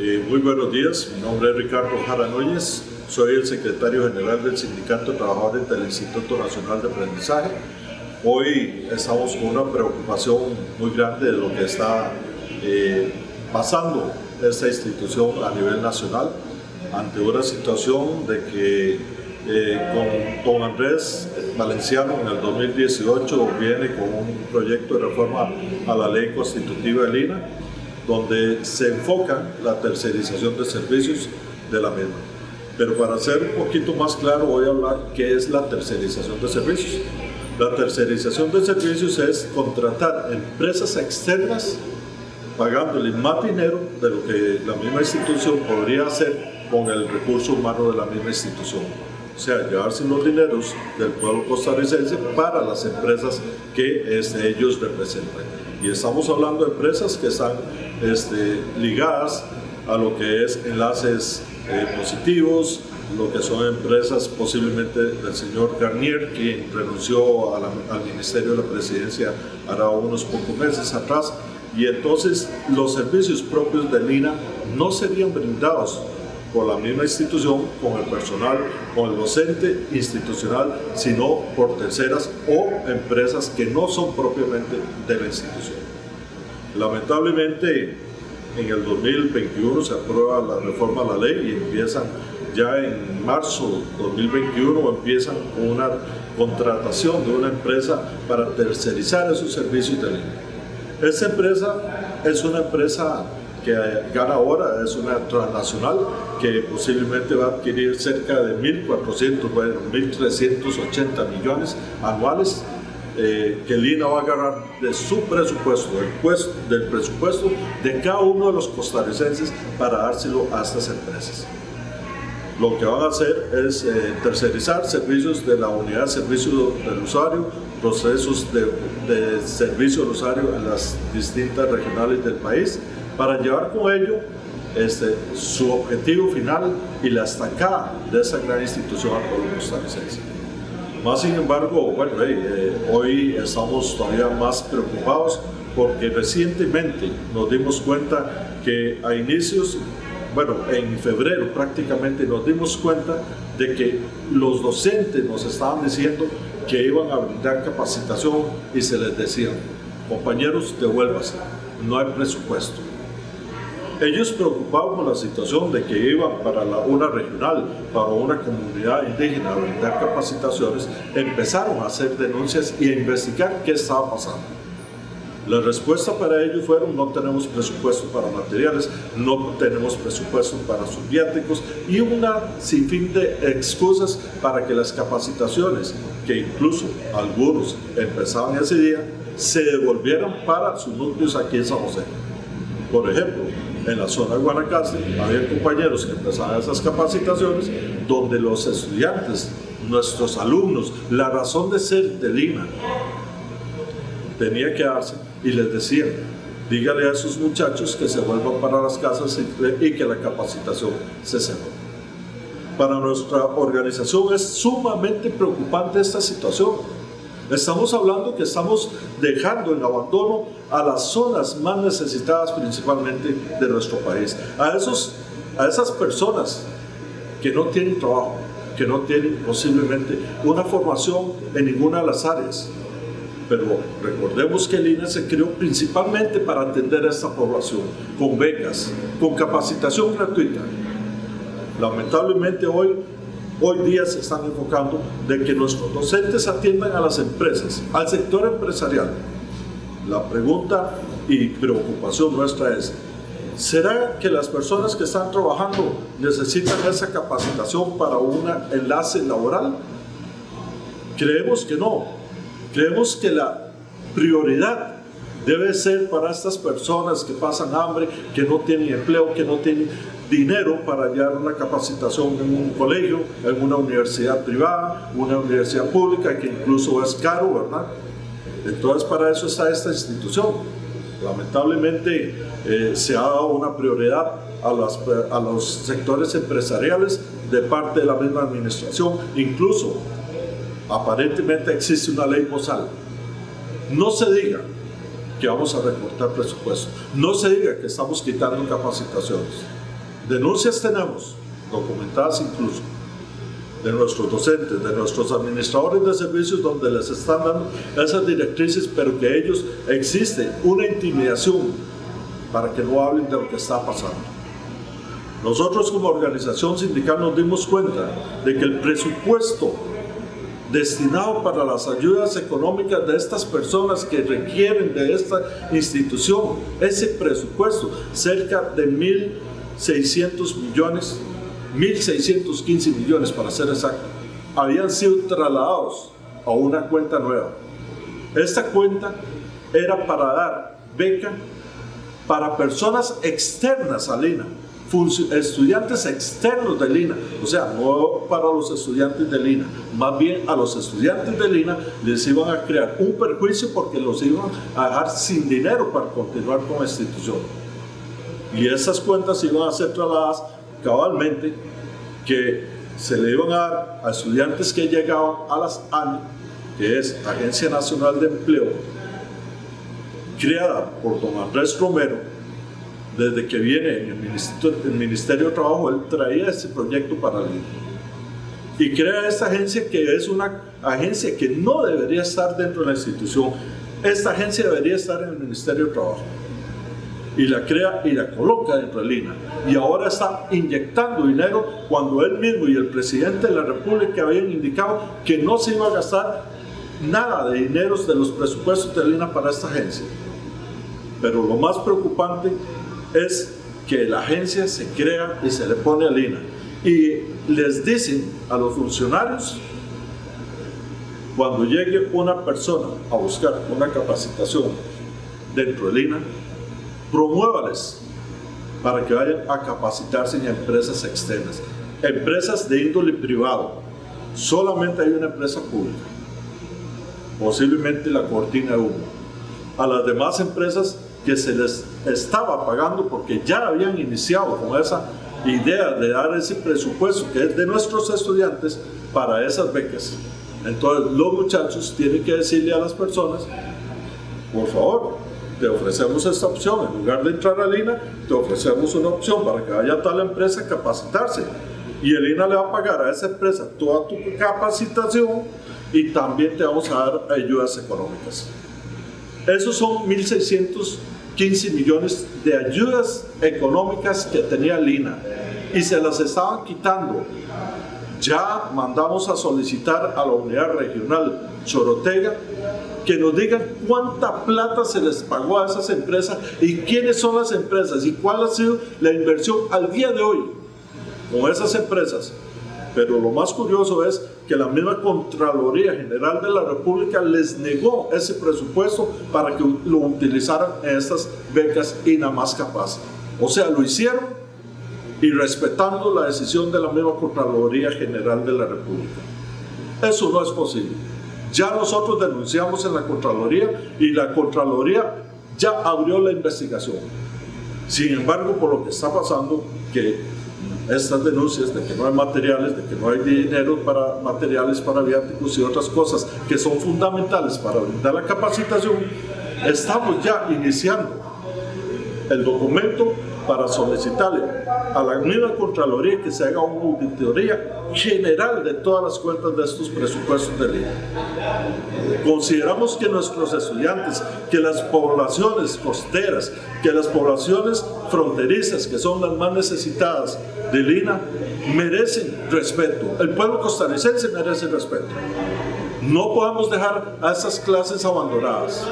Eh, muy buenos días, mi nombre es Ricardo Jara Núñez, soy el secretario general del Sindicato de Trabajadores del Instituto Nacional de Aprendizaje. Hoy estamos con una preocupación muy grande de lo que está eh, pasando esta institución a nivel nacional ante una situación de que eh, con don Andrés Valenciano en el 2018 viene con un proyecto de reforma a la ley constitutiva de Lina donde se enfoca la tercerización de servicios de la misma. Pero para ser un poquito más claro voy a hablar qué es la tercerización de servicios. La tercerización de servicios es contratar empresas externas pagándole más dinero de lo que la misma institución podría hacer con el recurso humano de la misma institución. O sea, llevarse los dineros del pueblo costarricense para las empresas que este, ellos representan. Y estamos hablando de empresas que están este, ligadas a lo que es enlaces eh, positivos, lo que son empresas posiblemente del señor Garnier, quien renunció al Ministerio de la Presidencia hará unos pocos meses atrás, y entonces los servicios propios de Lina no serían brindados por la misma institución, con el personal, con el docente institucional, sino por terceras o empresas que no son propiamente de la institución. Lamentablemente, en el 2021 se aprueba la reforma a la ley y empiezan ya en marzo 2021 empiezan con una contratación de una empresa para tercerizar esos servicios de. Esta empresa es una empresa que gana ahora, es una transnacional que posiblemente va a adquirir cerca de 1.400, bueno, 1.380 millones anuales eh, que Lina va a agarrar de su presupuesto, del, presupuesto de cada uno de los costarricenses para dárselo a estas empresas. Lo que van a hacer es eh, tercerizar servicios de la unidad de servicio del usuario, procesos de servicio del usuario en las distintas regionales del país, para llevar con ello este, su objetivo final y la estacada de esa gran institución al pueblo costarricense. Más sin embargo, bueno, eh, hoy estamos todavía más preocupados porque recientemente nos dimos cuenta que a inicios, bueno, en febrero prácticamente nos dimos cuenta de que los docentes nos estaban diciendo que iban a brindar capacitación y se les decía, compañeros, devuélvase, no hay presupuesto. Ellos preocupados por la situación de que iban para una regional, para una comunidad indígena a brindar capacitaciones, empezaron a hacer denuncias y a investigar qué estaba pasando. La respuesta para ellos fueron no tenemos presupuesto para materiales, no tenemos presupuesto para sus viáticos y una sinfín de excusas para que las capacitaciones, que incluso algunos empezaban ese día, se devolvieran para sus núcleos aquí en San José. Por ejemplo, en la zona de Guanacaste, había compañeros que empezaban esas capacitaciones donde los estudiantes, nuestros alumnos, la razón de ser de Lima tenía que darse y les decían, dígale a esos muchachos que se vuelvan para las casas y, que la capacitación se cerró. Para nuestra organización es sumamente preocupante esta situación Estamos hablando que estamos dejando en abandono a las zonas más necesitadas principalmente de nuestro país. A, esos, a esas personas que no tienen trabajo, que no tienen posiblemente una formación en ninguna de las áreas. Pero recordemos que el INE se creó principalmente para atender a esta población, con becas, con capacitación gratuita. Lamentablemente hoy hoy día se están enfocando de que nuestros docentes atiendan a las empresas, al sector empresarial. La pregunta y preocupación nuestra es, ¿será que las personas que están trabajando necesitan esa capacitación para un enlace laboral? Creemos que no. Creemos que la prioridad debe ser para estas personas que pasan hambre, que no tienen empleo, que no tienen dinero para hallar una capacitación en un colegio, en una universidad privada, una universidad pública, que incluso es caro, ¿verdad? Entonces para eso está esta institución. Lamentablemente eh, se ha dado una prioridad a, las, a los sectores empresariales de parte de la misma administración, incluso aparentemente existe una ley posal. No se diga que vamos a recortar presupuesto, no se diga que estamos quitando capacitaciones Denuncias tenemos, documentadas incluso, de nuestros docentes, de nuestros administradores de servicios donde les están dando esas directrices, pero que ellos existe una intimidación para que no hablen de lo que está pasando. Nosotros como organización sindical nos dimos cuenta de que el presupuesto destinado para las ayudas económicas de estas personas que requieren de esta institución, ese presupuesto, cerca de 1.600 millones, 1.615 millones para ser exacto, habían sido trasladados a una cuenta nueva. Esta cuenta era para dar beca para personas externas a Lina, estudiantes externos de Lina, o sea, no para los estudiantes de Lina, más bien a los estudiantes de Lina les iban a crear un perjuicio porque los iban a dejar sin dinero para continuar con la institución. Y esas cuentas iban a ser trasladadas cabalmente que se le iban a dar a estudiantes que llegaban a las ANI, que es Agencia Nacional de Empleo, creada por don Andrés Romero, desde que viene en el Ministerio, de Trabajo, él traía este proyecto para el y crea esta agencia que es una agencia que no debería estar dentro de la institución. Esta agencia debería estar en el Ministerio de Trabajo. Y la crea y la coloca dentro de Lina. Y ahora está inyectando dinero cuando él mismo y el presidente de la República habían indicado que no se iba a gastar nada de dinero de los presupuestos de Lina para esta agencia. Pero lo más preocupante es que la agencia se crea y se le pone a Lina. Y les dicen a los funcionarios, cuando llegue una persona a buscar una capacitación dentro de Lina, promuévales para que vayan a capacitarse en empresas externas, empresas de índole privado. Solamente hay una empresa pública, posiblemente la cortina de humo. A las demás empresas que se les estaba pagando porque ya habían iniciado con esa idea de dar ese presupuesto que es de nuestros estudiantes para esas becas. Entonces los muchachos tienen que decirle a las personas, por favor, te ofrecemos esta opción, en lugar de entrar a Lina, te ofrecemos una opción para que vaya a tal empresa a capacitarse. Y el INA le va a pagar a esa empresa toda tu capacitación y también te vamos a dar ayudas económicas. Esos son 1.600 15 millones de ayudas económicas que tenía Lina y se las estaban quitando. Ya mandamos a solicitar a la unidad regional Chorotega que nos digan cuánta plata se les pagó a esas empresas y quiénes son las empresas y cuál ha sido la inversión al día de hoy con esas empresas. Pero lo más curioso es que la misma Contraloría General de la República les negó ese presupuesto para que lo utilizaran en estas becas y nada más capaz. O sea, lo hicieron y respetando la decisión de la misma Contraloría General de la República. Eso no es posible. Ya nosotros denunciamos en la Contraloría y la Contraloría ya abrió la investigación. Sin embargo, por lo que está pasando, que estas denuncias de que no hay materiales, de que no hay dinero para materiales para viáticos y otras cosas que son fundamentales para brindar la capacitación, estamos ya iniciando el documento para solicitarle a la misma Contraloría que se haga una auditoría general de todas las cuentas de estos presupuestos de línea. Consideramos que nuestros estudiantes, que las poblaciones costeras, que las poblaciones fronterizas, que son las más necesitadas de Lina, merecen respeto. El pueblo costarricense merece respeto. No podemos dejar a esas clases abandonadas.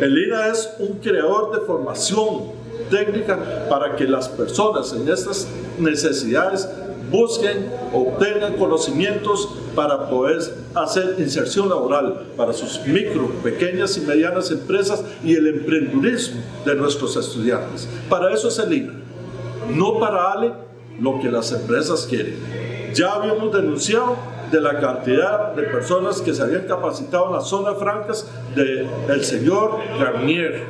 El Lina es un creador de formación técnica para que las personas en estas necesidades busquen, obtengan conocimientos para poder hacer inserción laboral para sus micro, pequeñas y medianas empresas y el emprendurismo de nuestros estudiantes. Para eso es el INA, no para darle lo que las empresas quieren. Ya habíamos denunciado de la cantidad de personas que se habían capacitado en las zonas francas del señor Garnier,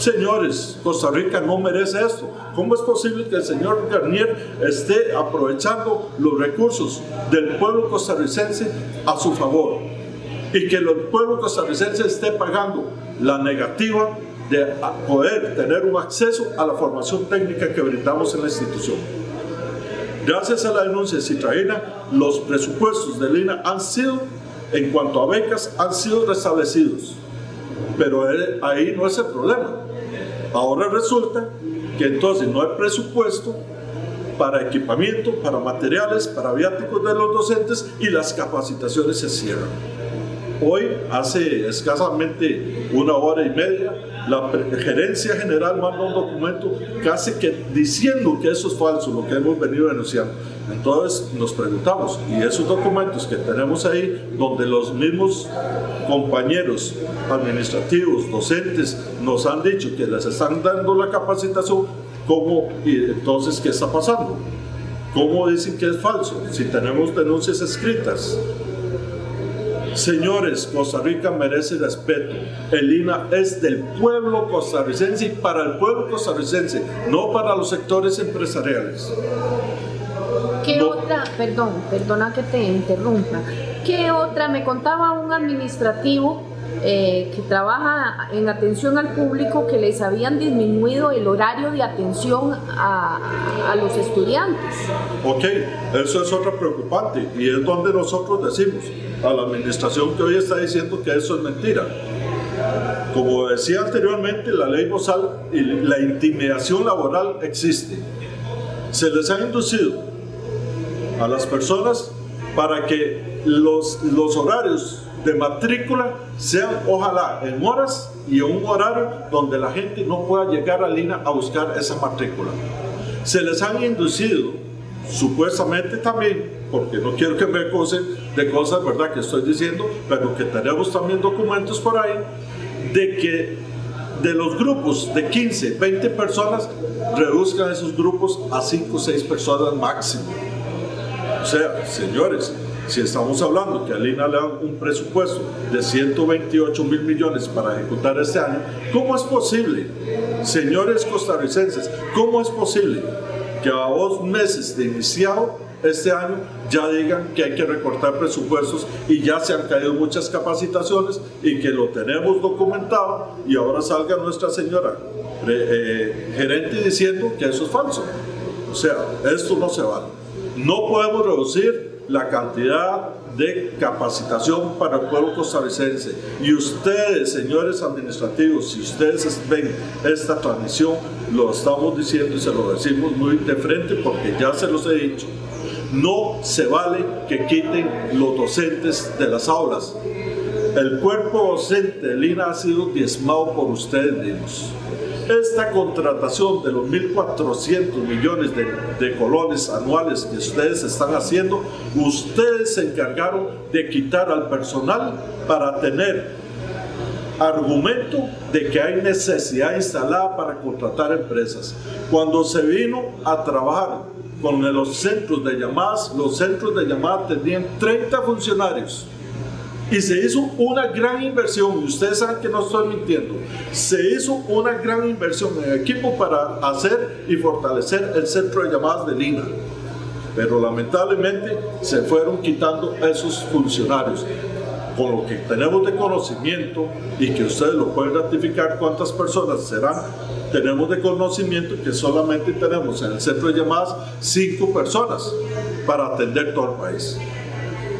Señores, Costa Rica no merece esto. ¿Cómo es posible que el señor Garnier esté aprovechando los recursos del pueblo costarricense a su favor? Y que el pueblo costarricense esté pagando la negativa de poder tener un acceso a la formación técnica que brindamos en la institución. Gracias a la denuncia de Citraína, los presupuestos de Lina han sido, en cuanto a becas, han sido restablecidos. Pero ahí no es el problema. Ahora resulta que entonces no hay presupuesto para equipamiento, para materiales, para viáticos de los docentes y las capacitaciones se cierran. Hoy, hace escasamente una hora y media, la gerencia general manda un documento casi que diciendo que eso es falso, lo que hemos venido denunciando. Entonces nos preguntamos, y esos documentos que tenemos ahí, donde los mismos compañeros administrativos, docentes, nos han dicho que les están dando la capacitación, ¿cómo, y entonces qué está pasando? ¿Cómo dicen que es falso? Si tenemos denuncias escritas. Señores, Costa Rica merece respeto. El INA es del pueblo costarricense y para el pueblo costarricense, no para los sectores empresariales. ¿Qué otra, perdón, perdona que te interrumpa, qué otra, me contaba un administrativo eh, que trabaja en atención al público que les habían disminuido el horario de atención a, a, los estudiantes. Ok, eso es otra preocupante y es donde nosotros decimos a la administración que hoy está diciendo que eso es mentira. Como decía anteriormente, la ley Bozal y la intimidación laboral existe. Se les ha inducido a las personas para que los, los horarios de matrícula sean ojalá en horas y en un horario donde la gente no pueda llegar a Lina a buscar esa matrícula. Se les han inducido, supuestamente también, porque no quiero que me acusen de cosas verdad que estoy diciendo, pero que tenemos también documentos por ahí, de que de los grupos de 15, 20 personas, reduzcan esos grupos a 5 o 6 personas máximo. Sea, señores, si estamos hablando que a Lina le dan un presupuesto de 128 mil millones para ejecutar este año, ¿cómo es posible, señores costarricenses, cómo es posible que a dos meses de iniciado este año ya digan que hay que recortar presupuestos y ya se han caído muchas capacitaciones y que lo tenemos documentado y ahora salga nuestra señora eh, gerente diciendo que eso es falso. O sea, esto no se vale. No podemos reducir la cantidad de capacitación para el pueblo costarricense. Y ustedes, señores administrativos, si ustedes ven esta transmisión, lo estamos diciendo y se lo decimos muy de frente porque ya se los he dicho. No se vale que quiten los docentes de las aulas. El cuerpo docente del INA ha sido diezmado por ustedes mismos esta contratación de los 1.400 millones de, de, colones anuales que ustedes están haciendo, ustedes se encargaron de quitar al personal para tener argumento de que hay necesidad instalada para contratar empresas. Cuando se vino a trabajar con los centros de llamadas, los centros de llamadas tenían 30 funcionarios y se hizo una gran inversión, y ustedes saben que no estoy mintiendo, se hizo una gran inversión en equipo para hacer y fortalecer el centro de llamadas de Lina. Pero lamentablemente se fueron quitando esos funcionarios. Con lo que tenemos de conocimiento y que ustedes lo pueden ratificar cuántas personas serán, tenemos de conocimiento que solamente tenemos en el centro de llamadas cinco personas para atender todo el país.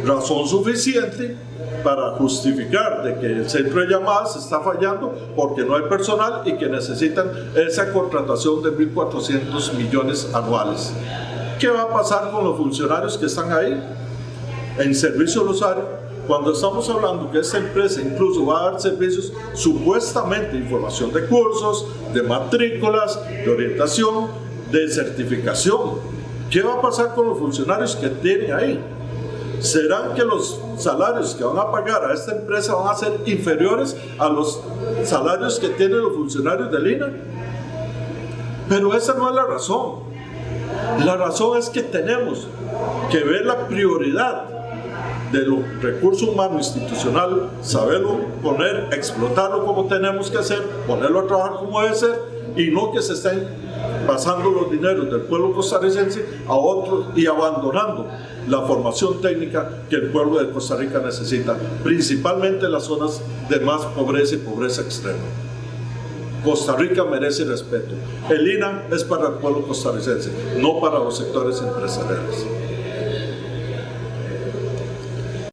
Razón suficiente para justificar de que el centro de llamadas está fallando porque no hay personal y que necesitan esa contratación de 1.400 millones anuales. ¿Qué va a pasar con los funcionarios que están ahí en servicio Rosario? Cuando estamos hablando que esta empresa incluso va a dar servicios supuestamente información de cursos, de matrículas, de orientación, de certificación. ¿Qué va a pasar con los funcionarios que tienen ahí? ¿Serán que los salarios que van a pagar a esta empresa van a ser inferiores a los salarios que tienen los funcionarios del INA? Pero esa no es la razón. La razón es que tenemos que ver la prioridad de los recursos humanos institucional, saberlo poner, explotarlo como tenemos que hacer, ponerlo a trabajar como debe ser y no que se estén pasando los dineros del pueblo costarricense a otros y abandonando la formación técnica que el pueblo de Costa Rica necesita, principalmente en las zonas de más pobreza y pobreza extrema. Costa Rica merece respeto. El INA es para el pueblo costarricense, no para los sectores empresariales.